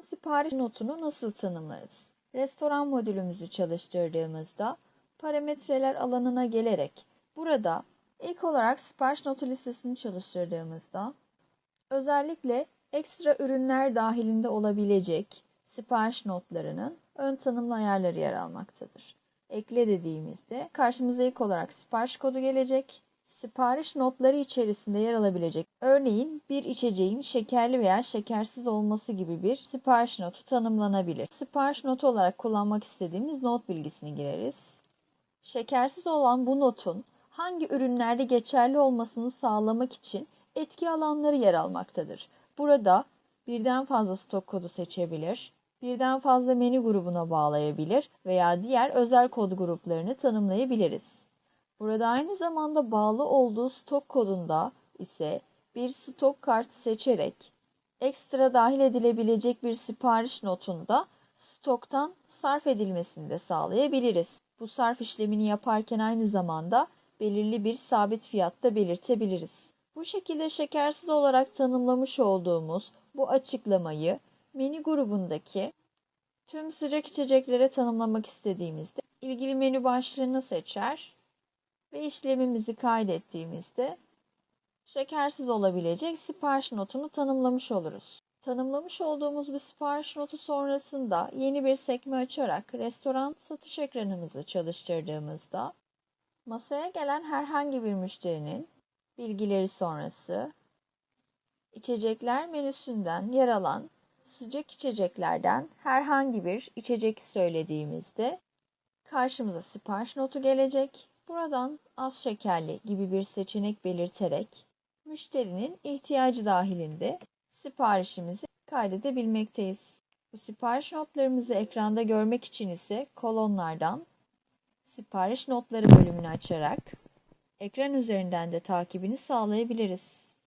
Restoran sipariş notunu nasıl tanımlarız? Restoran modülümüzü çalıştırdığımızda parametreler alanına gelerek burada ilk olarak sipariş notu listesini çalıştırdığımızda özellikle ekstra ürünler dahilinde olabilecek sipariş notlarının ön tanımlı ayarları yer almaktadır. Ekle dediğimizde karşımıza ilk olarak sipariş kodu gelecek. Sipariş notları içerisinde yer alabilecek örneğin bir içeceğin şekerli veya şekersiz olması gibi bir sipariş notu tanımlanabilir. Sipariş notu olarak kullanmak istediğimiz not bilgisini gireriz. Şekersiz olan bu notun hangi ürünlerde geçerli olmasını sağlamak için etki alanları yer almaktadır. Burada birden fazla stok kodu seçebilir, birden fazla menü grubuna bağlayabilir veya diğer özel kod gruplarını tanımlayabiliriz. Burada aynı zamanda bağlı olduğu stok kodunda ise bir stok kartı seçerek ekstra dahil edilebilecek bir sipariş notunda stoktan sarf edilmesini de sağlayabiliriz. Bu sarf işlemini yaparken aynı zamanda belirli bir sabit fiyatta belirtebiliriz. Bu şekilde şekersiz olarak tanımlamış olduğumuz bu açıklamayı menü grubundaki tüm sıcak içeceklere tanımlamak istediğimizde ilgili menü başlığını seçer ve işlemimizi kaydettiğimizde şekersiz olabilecek sipariş notunu tanımlamış oluruz. Tanımlamış olduğumuz bir sipariş notu sonrasında yeni bir sekme açarak restoran satış ekranımızı çalıştırdığımızda masaya gelen herhangi bir müşterinin bilgileri sonrası içecekler menüsünden yer alan sıcak içeceklerden herhangi bir içecek söylediğimizde karşımıza sipariş notu gelecek. Buradan az şekerli gibi bir seçenek belirterek müşterinin ihtiyacı dahilinde siparişimizi kaydedebilmekteyiz. Bu sipariş notlarımızı ekranda görmek için ise kolonlardan sipariş notları bölümünü açarak ekran üzerinden de takibini sağlayabiliriz.